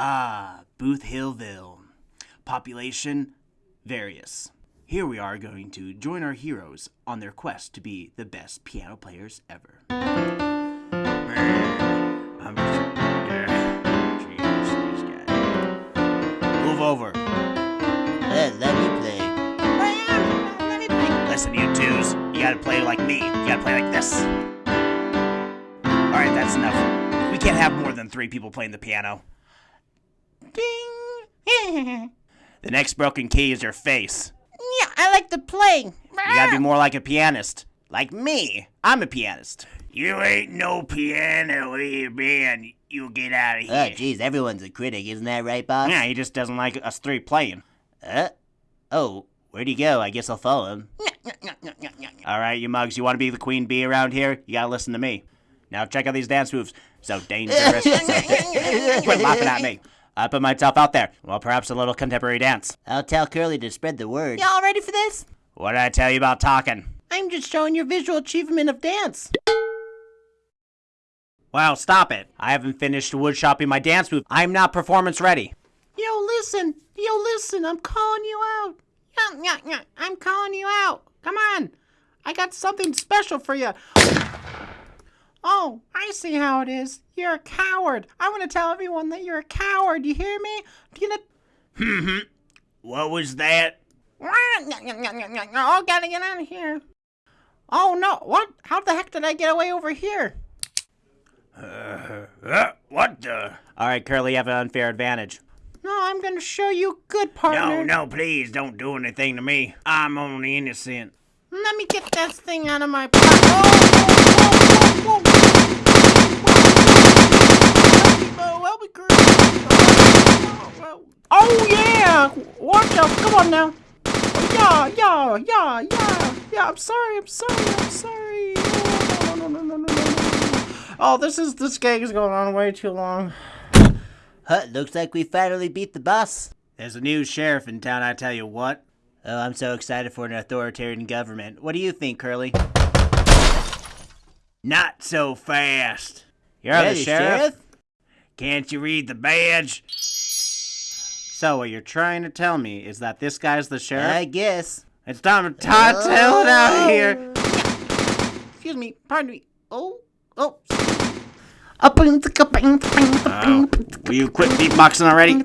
Ah, Booth Hillville. Population various. Here we are going to join our heroes on their quest to be the best piano players ever. I'm just- Jeez, this guy. Move over. Uh, let me play. Listen, you twos, you gotta play like me. You gotta play like this. Alright, that's enough. We can't have more than three people playing the piano. Ding. The next broken key is your face. yeah, I like to play. You gotta be more like a pianist. Like me. I'm a pianist. You ain't no piano here, man. You get out of here. Oh, jeez, everyone's a critic, isn't that right, boss? Yeah, he just doesn't like us three playing. Uh, oh, where'd he go? I guess I'll follow him. Alright, you mugs, you wanna be the queen bee around here? You gotta listen to me. Now check out these dance moves. So dangerous. so da- Quit laughing at me. I put myself out there. Well, perhaps a little contemporary dance. I'll tell Curly to spread the word. Y'all ready for this? What did I tell you about talking? I'm just showing your visual achievement of dance. Well, stop it. I haven't finished wood-shopping my dance move. I'm not performance ready. Yo, listen. Yo, listen. I'm calling you out. Yeah, yeah, yeah. I'm calling you out. Come on. I got something special for you. Oh, I see how it is. You're a coward. I want to tell everyone that you're a coward. You hear me? Do you What was that? Oh, gotta get out of here. Oh no! What? How the heck did I get away over here? Uh, what the? Alright, Curly, you have an unfair advantage. No, I'm gonna show you good partner. No, no, please don't do anything to me. I'm only innocent. Let me get that thing out of my pocket. Oh, whoa, whoa, Oh, yeah! Watch out! Come on now! Yeah, yeah, yeah, yeah, yeah. I'm sorry. I'm sorry. I'm sorry. Oh, no, no, no, no, no, no, no. Oh, this is this gang is going on way too long. Huh, looks like we finally beat the boss. There's a new sheriff in town, I tell you what. Oh, I'm so excited for an authoritarian government. What do you think, Curly? Not so fast. You're Yeah, the the sheriff? sheriff? Can't you read the badge? So, what you're trying to tell me is that this guy's the sheriff? I guess. It's time to tail it out of here. Excuse me. Pardon me. Oh, oh. Oh, will you quit beatboxing already?